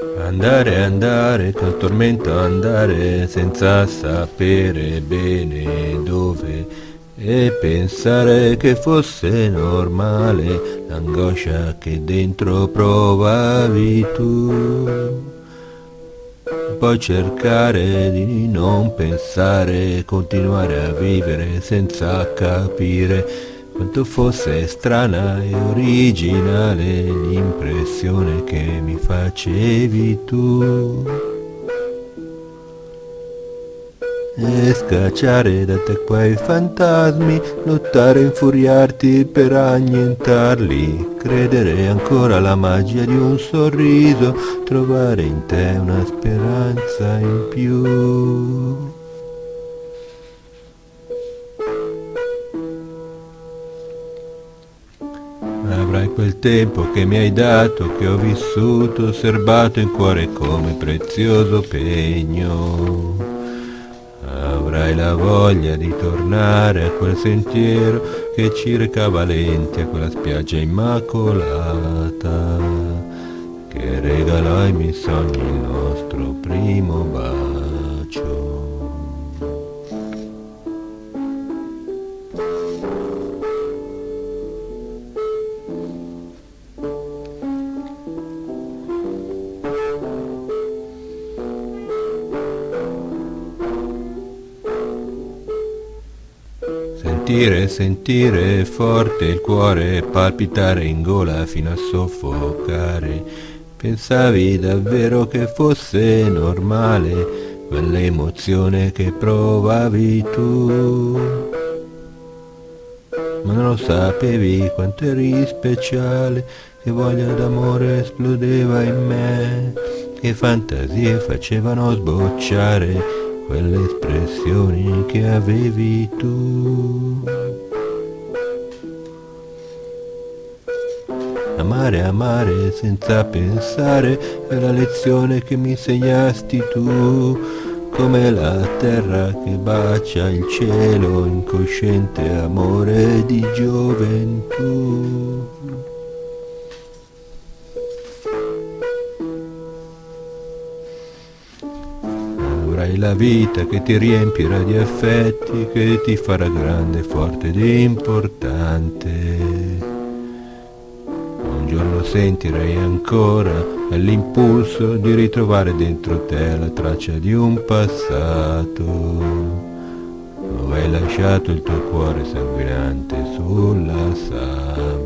Andare, andare, col tormento andare senza sapere bene dove e pensare che fosse normale l'angoscia che dentro provavi tu. Poi cercare di non pensare, continuare a vivere senza capire quanto fosse strana e originale l'impressione che mi facevi tu. E scacciare da te quei fantasmi, lottare e infuriarti per annientarli, credere ancora alla magia di un sorriso, trovare in te una speranza in più. Avrai quel tempo che mi hai dato, che ho vissuto, serbato in cuore come prezioso pegno. Avrai la voglia di tornare a quel sentiero che ci recava lenti a quella spiaggia immacolata che regalò ai miei sogni il nostro primo bacio. Sentire, sentire forte il cuore palpitare in gola fino a soffocare. Pensavi davvero che fosse normale quell'emozione che provavi tu? Ma non lo sapevi quanto eri speciale, che voglia d'amore esplodeva in me, che fantasie facevano sbocciare quelle espressioni che avevi tu. Amare, amare senza pensare è la lezione che mi insegnasti tu, come la terra che bacia il cielo, incosciente amore di gioventù. Avrai la vita che ti riempirà di affetti, che ti farà grande, forte ed importante. Un giorno sentirai ancora l'impulso di ritrovare dentro te la traccia di un passato, dove hai lasciato il tuo cuore sanguinante sulla sabbia.